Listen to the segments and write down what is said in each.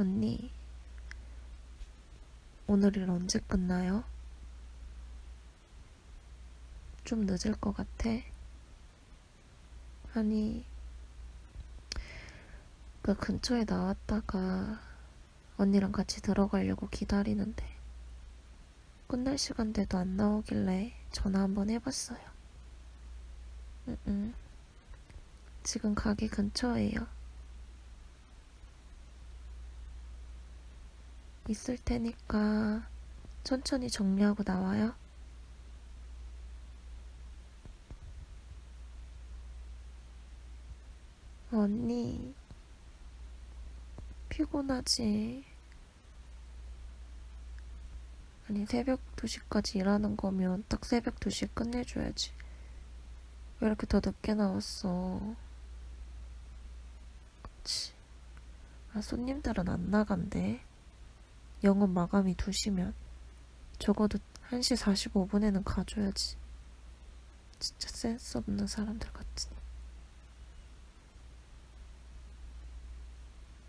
언니, 오늘 일 언제 끝나요? 좀 늦을 것 같아. 아니, 그 근처에 나왔다가 언니랑 같이 들어가려고 기다리는데 끝날 시간대도 안 나오길래 전화 한번 해봤어요. 응, 응. 지금 가게 근처예요. 있을 테니까 천천히 정리하고 나와요. 언니, 피곤하지? 아니, 새벽 2시까지 일하는 거면 딱 새벽 2시에 끝내줘야지. 왜 이렇게 더 늦게 나왔어? 그치. 아, 손님들은 안 나간대. 영업 마감이 2시면. 적어도 1시 45분에는 가줘야지. 진짜 센스 없는 사람들 같지.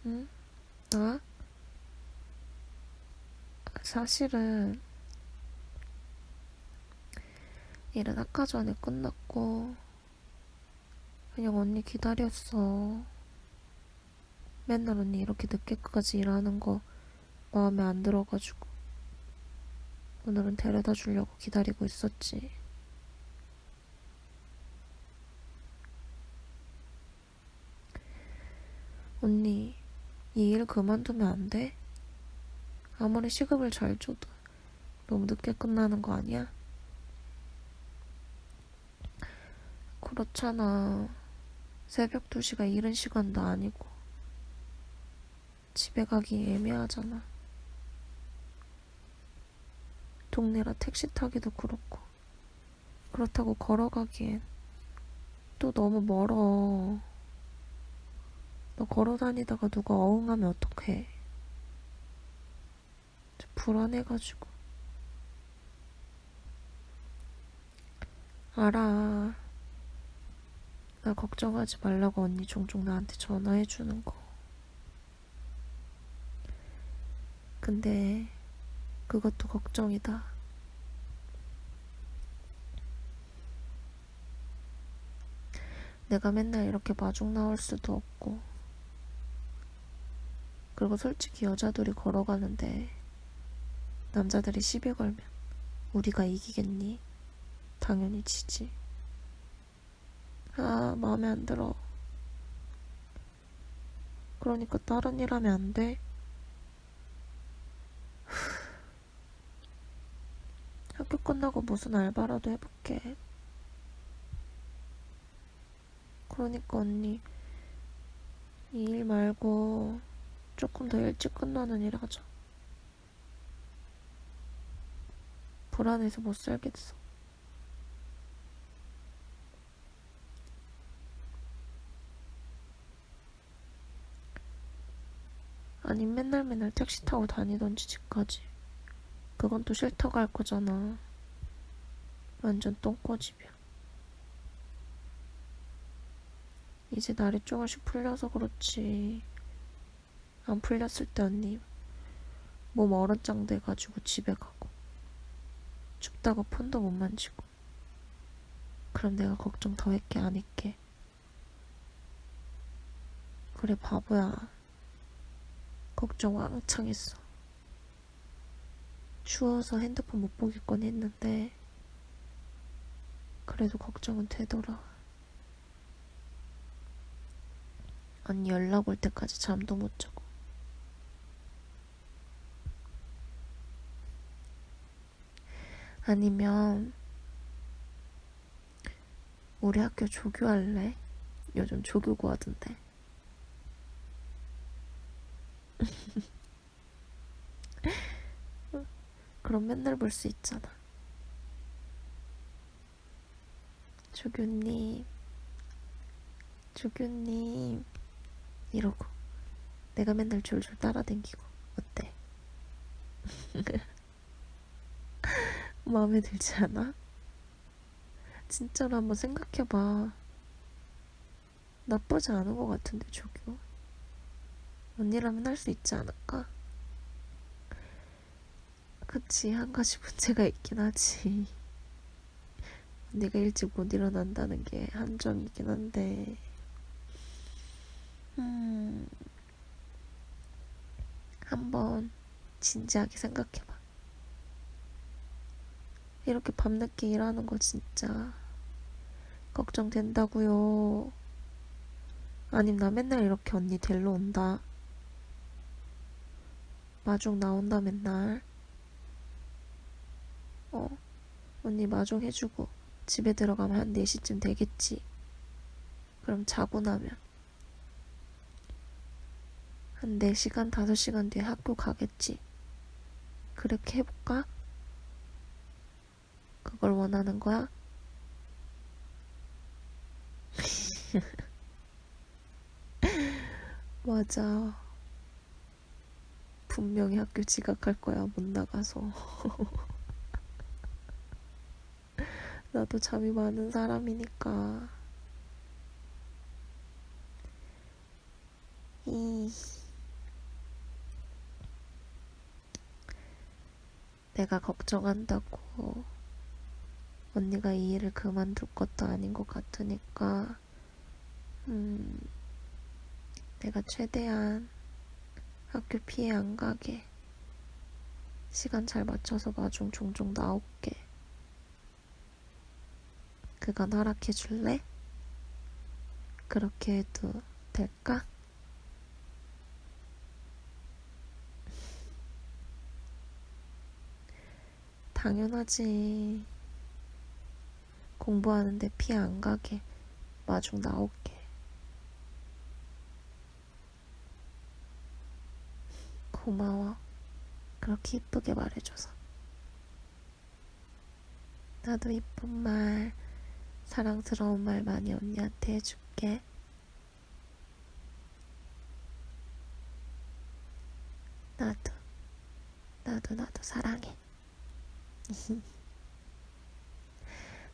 응? 나? 사실은 일은 아까 전에 끝났고 그냥 언니 기다렸어. 맨날 언니 이렇게 늦게까지 일하는 거 마음에 안 들어가지고 오늘은 데려다 주려고 기다리고 있었지. 언니, 이 일 그만두면 안 돼? 아무리 시급을 잘 줘도 너무 늦게 끝나는 거 아니야? 그렇잖아. 새벽 2시가 이른 시간도 아니고 집에 가기 애매하잖아. 동네라 택시 타기도 그렇고 그렇다고 걸어가기엔 또 너무 멀어. 너 걸어 다니다가 누가 어흥하면 어떡해. 불안해가지고. 알아. 나 걱정하지 말라고 언니 종종 나한테 전화해주는 거. 근데 그것도 걱정이다. 내가 맨날 이렇게 마중 나올 수도 없고. 그리고 솔직히 여자들이 걸어가는데 남자들이 시비 걸면 우리가 이기겠니? 당연히 지지. 아, 마음에 안 들어. 그러니까 다른 일 하면 안 돼? 학교 끝나고 무슨 알바라도 해볼게. 그러니까 언니, 이 일 말고 조금 더 일찍 끝나는 일 하자. 불안해서 못 살겠어. 아니 맨날 맨날 택시 타고 다니던지 집까지. 그건 또 싫다고 할 거잖아. 완전 똥꼬집이야. 이제 날이 조금씩 풀려서 그렇지. 안 풀렸을 때 언니 몸 얼어짱 돼가지고 집에 가고. 춥다고 폰도 못 만지고. 그럼 내가 걱정 더 했게 안 했게. 그래 바보야. 걱정 왕창 했어. 추워서 핸드폰 못 보겠건 했는데 그래도 걱정은 되더라 언니 연락 올 때까지 잠도 못 자고 아니면 우리 학교 조교할래? 요즘 조교 구하던데. 그럼 맨날 볼 수 있잖아. 조교님, 조교님, 이러고 내가 맨날 졸졸 따라댕기고 어때? 마음에 들지 않아? 진짜로 한번 생각해봐. 나쁘지 않은 것 같은데, 조교. 언니라면 할 수 있지 않을까? 그치, 한 가지 문제가 있긴 하지. 언니가 일찍 못 일어난다는 게 한정이긴 한데, 음, 한번 진지하게 생각해봐. 이렇게 밤늦게 일하는 거 진짜 걱정된다고요. 아님 나 맨날 이렇게 언니 데리러 온다. 마중 나온다 맨날. 어, 언니 마중 해주고 집에 들어가면 한 4시쯤 되겠지. 그럼 자고 나면 한 4시간, 5시간 뒤에 학교 가겠지. 그렇게 해볼까? 그걸 원하는 거야? 맞아. 분명히 학교 지각할 거야, 못 나가서. 나도 잠이 많은 사람이니까. 이. 내가 걱정한다고 언니가 이 일을 그만둘 것도 아닌 것 같으니까, 음, 내가 최대한 학교 피해 안 가게 시간 잘 맞춰서 마중 종종 나올게. 그건 허락해 줄래? 그렇게 해도 될까? 당연하지. 공부하는데 피해 안 가게 마중 나올게. 고마워. 그렇게 이쁘게 말해줘서. 나도 이쁜 말, 사랑스러운 말 많이 언니한테 해줄게. 나도, 나도, 나도 사랑해.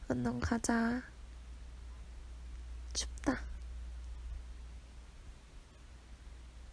언능 가자.